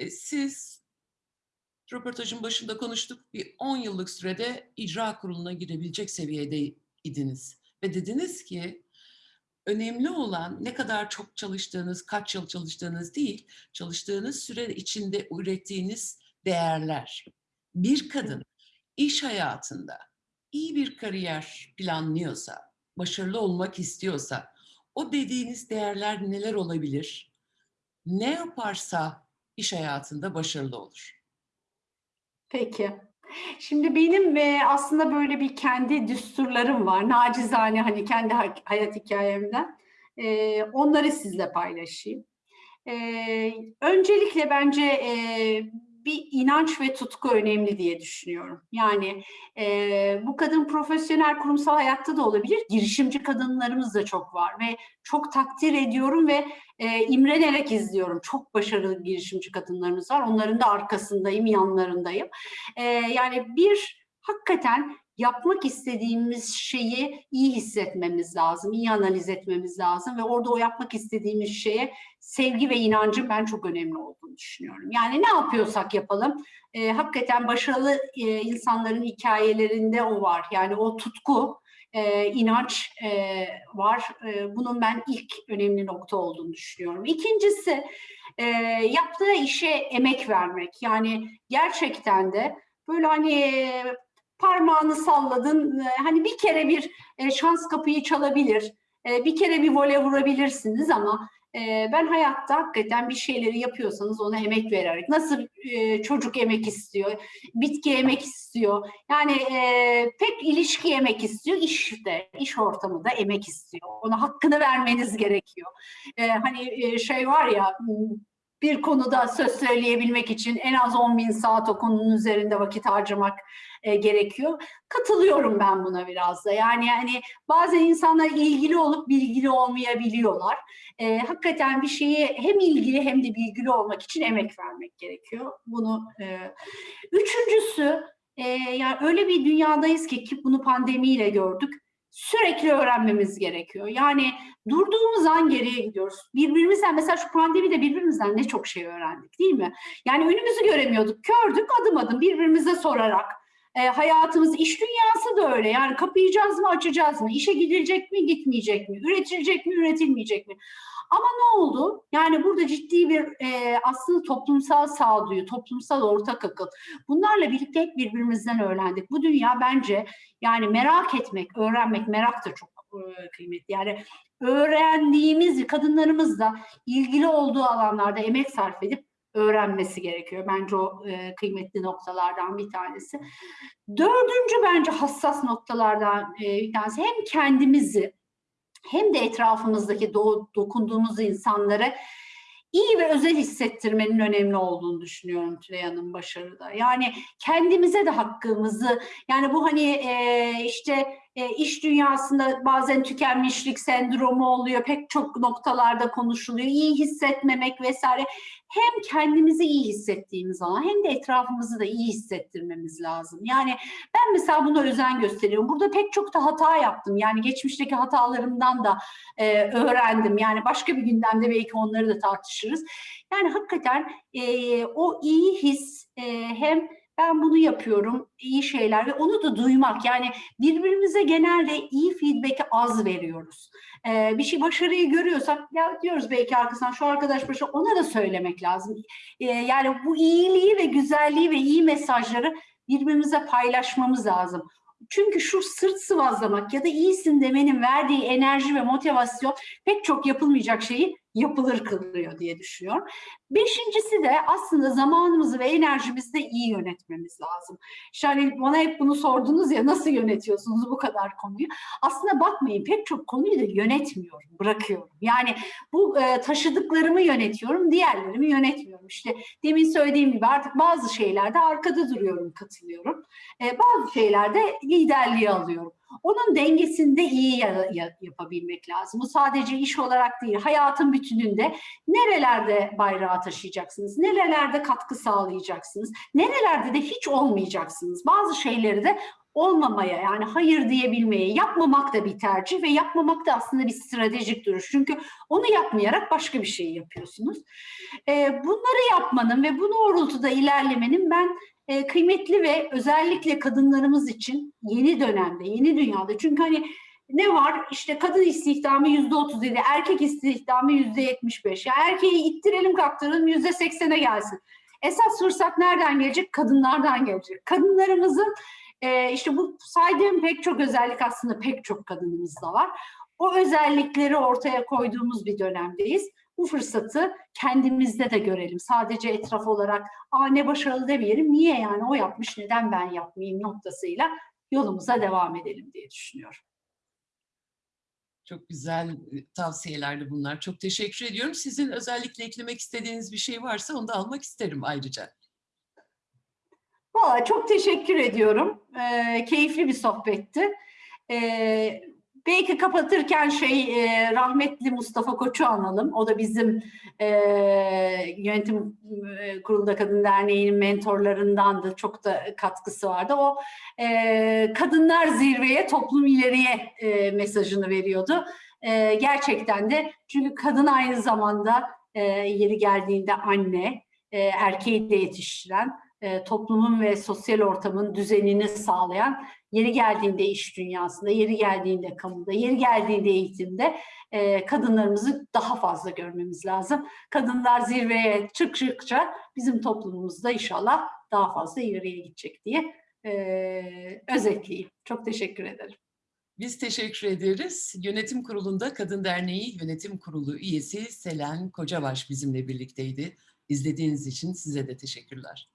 E, siz röportajın başında konuştuk bir 10 yıllık sürede icra kuruluna girebilecek seviyedeydiniz. Ve dediniz ki önemli olan ne kadar çok çalıştığınız, kaç yıl çalıştığınız değil, çalıştığınız süre içinde ürettiğiniz değerler. Bir kadın iş hayatında iyi bir kariyer planlıyorsa, başarılı olmak istiyorsa, o dediğiniz değerler neler olabilir? Ne yaparsa iş hayatında başarılı olur. Peki. Şimdi benim e, aslında böyle bir kendi düsturlarım var. Nacizane hani kendi hayat hikayemden. E, onları sizle paylaşayım. E, öncelikle bence bir inanç ve tutku önemli diye düşünüyorum. Yani e, bu kadın profesyonel kurumsal hayatta da olabilir. Girişimci kadınlarımız da çok var ve çok takdir ediyorum ve e, imrenerek izliyorum. Çok başarılı girişimci kadınlarımız var. Onların da arkasındayım, yanlarındayım. E, yani bir hakikaten yapmak istediğimiz şeyi iyi hissetmemiz lazım, iyi analiz etmemiz lazım ve orada o yapmak istediğimiz şeye sevgi ve inancın ben çok önemli olduğunu düşünüyorum. Yani ne yapıyorsak yapalım, e, hakikaten başarılı e, insanların hikayelerinde o var. Yani o tutku, e, inanç e, var. E, bunun ben ilk önemli nokta olduğunu düşünüyorum. İkincisi, e, yaptığı işe emek vermek. Yani gerçekten de böyle hani parmağını salladın. E, hani bir kere bir e, şans kapıyı çalabilir. E, bir kere bir vole vurabilirsiniz ama ben hayatta hakikaten bir şeyleri yapıyorsanız ona emek vererek. Nasıl çocuk emek istiyor, bitki emek istiyor. Yani pek ilişki emek istiyor, işte iş ortamı da emek istiyor. Ona hakkını vermeniz gerekiyor. Hani şey var ya bir konuda söz söyleyebilmek için en az 10 bin saat o konunun üzerinde vakit harcamak e, gerekiyor. Katılıyorum ben buna biraz da. Yani yani bazen insanlar ilgili olup bilgili olmayabiliyorlar. E, hakikaten bir şeyi hem ilgili hem de bilgili olmak için emek vermek gerekiyor. Bunu e, üçüncüsü e, yani öyle bir dünyadayız ki ki bunu pandemiyle gördük sürekli öğrenmemiz gerekiyor. Yani durduğumuz an geriye gidiyoruz. Birbirimizden mesela şu pandemide birbirimizden ne çok şey öğrendik değil mi? Yani önümüzü göremiyorduk, kördük adım adım birbirimize sorarak. E, hayatımız, iş dünyası da öyle. Yani kapayacağız mı, açacağız mı? İşe gidilecek mi, gitmeyecek mi? Üretilecek mi, üretilmeyecek mi? Ama ne oldu? Yani burada ciddi bir e, aslında toplumsal sağduyu, toplumsal ortak akıl. Bunlarla birlikte birbirimizden öğrendik. Bu dünya bence yani merak etmek, öğrenmek, merak da çok e, kıymetli. Yani öğrendiğimiz kadınlarımız da ilgili olduğu alanlarda emek sarf edip öğrenmesi gerekiyor. Bence o e, kıymetli noktalardan bir tanesi. Dördüncü bence hassas noktalardan e, bir tanesi hem kendimizi hem de etrafımızdaki do dokunduğumuz insanları iyi ve özel hissettirmenin önemli olduğunu düşünüyorum Tülay başarıda. Yani kendimize de hakkımızı, yani bu hani e, işte e, iş dünyasında bazen tükenmişlik sendromu oluyor, pek çok noktalarda konuşuluyor, iyi hissetmemek vesaire. Hem kendimizi iyi hissettiğimiz zaman hem de etrafımızı da iyi hissettirmemiz lazım. Yani ben mesela buna özen gösteriyorum. Burada pek çok da hata yaptım. Yani geçmişteki hatalarımdan da e, öğrendim. Yani başka bir gündemde belki onları da tartışırız. Yani hakikaten e, o iyi his e, hem ben bunu yapıyorum, iyi şeyler ve onu da duymak. Yani birbirimize genelde iyi feedback'i az veriyoruz. Ee, bir şey başarıyı görüyorsak ya diyoruz belki arkasından şu arkadaş başı ona da söylemek lazım. Ee, yani bu iyiliği ve güzelliği ve iyi mesajları birbirimize paylaşmamız lazım. Çünkü şu sırt sıvazlamak ya da iyisin demenin verdiği enerji ve motivasyon pek çok yapılmayacak şeyi yapılır kılıyor diye düşünüyorum. Beşincisi de aslında zamanımızı ve enerjimizi de iyi yönetmemiz lazım. İşte hani bana hep bunu sordunuz ya nasıl yönetiyorsunuz bu kadar konuyu? Aslında bakmayın pek çok konuyu da yönetmiyorum, bırakıyorum. Yani bu e, taşıdıklarımı yönetiyorum, diğerlerimi yönetmiyorum. İşte demin söylediğim gibi artık bazı şeylerde arkada duruyorum, katılıyorum. E, bazı şeylerde liderliği alıyorum. Onun dengesinde iyi yapabilmek lazım. Bu sadece iş olarak değil, hayatın bütününde nerelerde bayrağı taşıyacaksınız, nerelerde katkı sağlayacaksınız, nerelerde de hiç olmayacaksınız. Bazı şeyleri de olmamaya yani hayır diyebilmeye, yapmamak da bir tercih ve yapmamak da aslında bir stratejik duruş. Çünkü onu yapmayarak başka bir şey yapıyorsunuz. Bunları yapmanın ve bu doğrultuda ilerlemenin ben e, kıymetli ve özellikle kadınlarımız için yeni dönemde, yeni dünyada. Çünkü hani ne var? İşte kadın istihdamı yüzde otuz dedi, erkek istihdamı yüzde yetmiş beş. Ya erkeği ittirelim kaktıralım yüzde seksene gelsin. Esas fırsat nereden gelecek? Kadınlardan gelecek. Kadınlarımızın e, işte bu saydığım pek çok özellik aslında pek çok kadınımızda var. O özellikleri ortaya koyduğumuz bir dönemdeyiz. Bu fırsatı kendimizde de görelim. Sadece etraf olarak aa ne başarılı demeyelim. Niye yani o yapmış neden ben yapmayayım noktasıyla yolumuza devam edelim diye düşünüyorum. Çok güzel e, tavsiyelerdi bunlar. Çok teşekkür ediyorum. Sizin özellikle eklemek istediğiniz bir şey varsa onu da almak isterim ayrıca. Valla çok teşekkür ediyorum. Ee, keyifli bir sohbetti. Ee, belki kapatırken şey e, rahmetli Mustafa Koç'u analım. O da bizim e, yönetim e, kurulunda Kadın Derneği'nin mentorlarındandı. Çok da katkısı vardı. O e, kadınlar zirveye, toplum ileriye e, mesajını veriyordu. E, gerçekten de çünkü kadın aynı zamanda e, yeri geldiğinde anne, e, erkeği de yetiştiren, e, toplumun ve sosyal ortamın düzenini sağlayan, yeri geldiğinde iş dünyasında, yeri geldiğinde kamuda, yeri geldiğinde eğitimde e, kadınlarımızı daha fazla görmemiz lazım. Kadınlar zirveye çıktıkça bizim toplumumuzda inşallah daha fazla ileriye gidecek diye e, özetleyeyim. Çok teşekkür ederim. Biz teşekkür ederiz. Yönetim Kurulu'nda Kadın Derneği Yönetim Kurulu üyesi Selen Kocabaş bizimle birlikteydi. İzlediğiniz için size de teşekkürler.